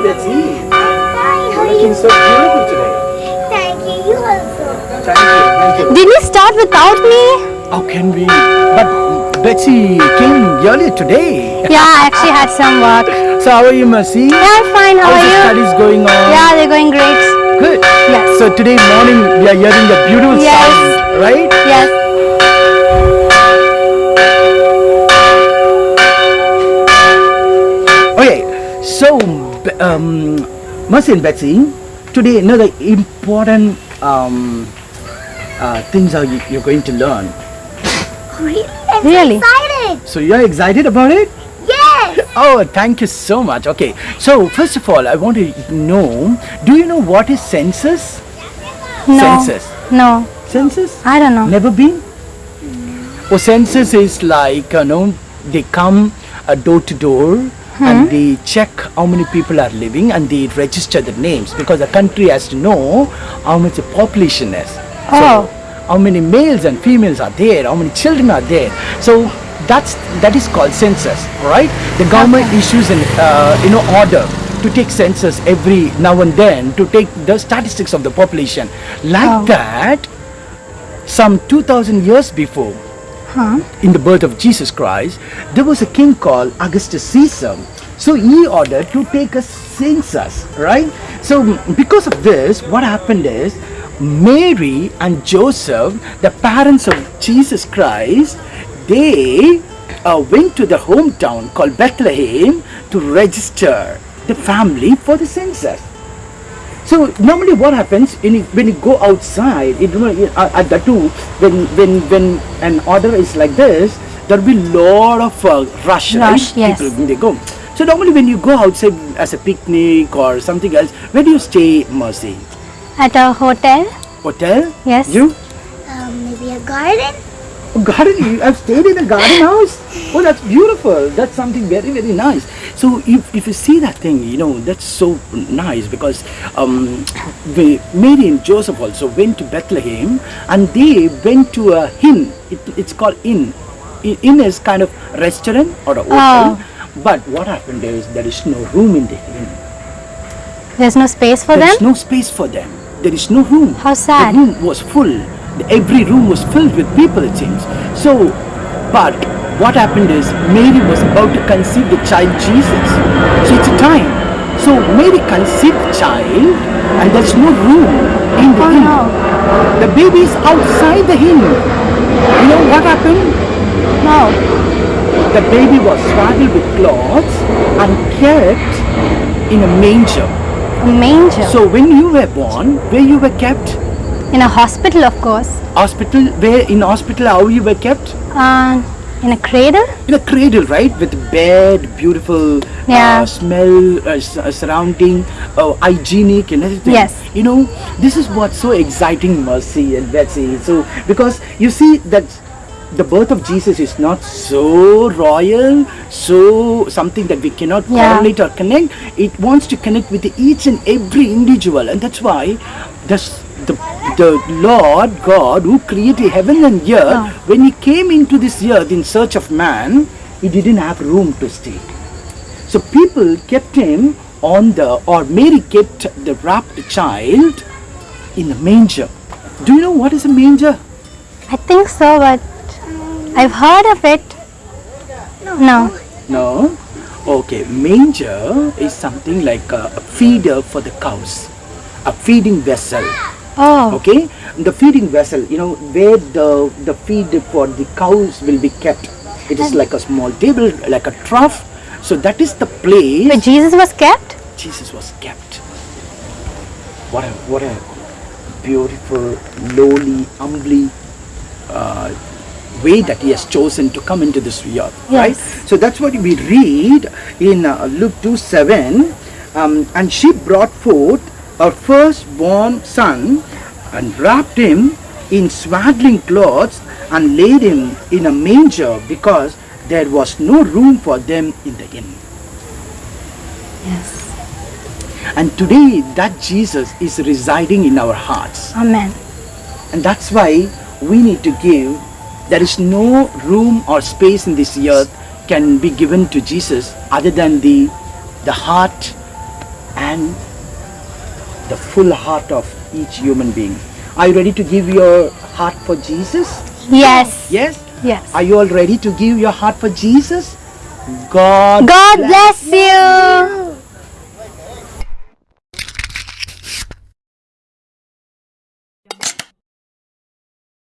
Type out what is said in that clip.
are you, Betsy? I'm fine. How are Looking you? so beautiful today. Thank you. You also. Thank you, thank you. Did you start without me? How can we? But Betsy came earlier today. Yeah, I actually had some work. So how are you, Mercy? Yeah, I'm fine. How How's are the you? studies going on? Yeah, they're going great. Good. Yes. So today morning we are hearing the beautiful Yes. sound, right? Yes. Um, Mercy and Betsy, today another important um, uh, things are you, you're going to learn. Really? I'm Really? so excited. So you're excited about it? Yes. Oh, thank you so much. Okay, so first of all, I want to know, do you know what is census? No. Census. No. Census? I don't know. Never been? Oh, census is like, you know, they come uh, door to door and they check how many people are living and they register the names because the country has to know how much the population is. Oh. So, how many males and females are there, how many children are there. So, that's that is called census, right? The government issues an uh, you know order to take census every now and then to take the statistics of the population. Like Oh. that, some 2000 years before Huh? in the birth of Jesus Christ, there was a king called Augustus Caesar. So he ordered to take a census, right? So because of this, what happened is Mary and Joseph, the parents of Jesus Christ, they uh, went to the hometown called Bethlehem to register the family for the census. So normally what happens when you, when you go outside, it, uh, at the two, when, when, when an order is like this, there'll be lot of uh, rush, Rush, right? yes. People when they go. So normally when you go outside as a picnic or something else, where do you stay, Mercy? At a hotel? Hotel? Yes. You? Um, maybe a garden. Oh, garden, you have stayed in a garden house? Oh, that's beautiful. That's something very, very nice. So if, if you see that thing, you know, that's so nice because um, the Mary and Joseph also went to Bethlehem and they went to a inn. It, it's called inn. Inn is kind of restaurant or a hotel. Oh. But what happened is there is no room in the inn. There's no space for There them? is no space for them. There is no room. How sad. The room was full. Every room was filled with people, it seems. So, but what happened is Mary was about to conceive the child Jesus. So it's a time. So Mary conceived the child, and there's no room in the Oh inn. no. The baby is outside the inn. You know what happened? No. The baby was swaddled with cloths and kept in a manger. A manger. So when you were born, where you were kept? in a hospital, of course. Hospital, where in hospital how you were kept? Uh, in a cradle? In a cradle, right? With bed, beautiful Yeah. uh, smell, uh, uh, surrounding, uh, hygienic and everything. Yes. You know, this is what's so exciting, Mercy and Betsy. So, because you see that the birth of Jesus is not so royal, so something that we cannot Yeah. correlate or connect. It wants to connect with each and every individual, and that's why this, the the Lord God who created heaven and earth, Yeah. when He came into this earth in search of man, He didn't have room to stay. So people kept him on the, or Mary kept the wrapped child in a manger. Do you know what is a manger? I think so, but I've heard of it. No. No. Okay, manger is something like a, a feeder for the cows, a feeding vessel. Oh. Okay, the feeding vessel, you know, where the the feed for the cows will be kept. It is like a small table, like a trough. So that is the place Where Jesus was kept? Jesus was kept. What a what a beautiful, lowly, humbly uh, way that He has chosen to come into this earth, right? So that's what we read in uh, Luke two seven. Um, and she brought forth her firstborn son and wrapped him in swaddling clothes and laid him in a manger because there was no room for them in the inn. Yes. And today that Jesus is residing in our hearts. Amen. And that's why we need to give. There is no room or space in this earth can be given to Jesus other than the the heart and the full heart of each human being. Are you ready to give your heart for Jesus? Yes. Yes? Yes. Are you all ready to give your heart for Jesus? God God bless you.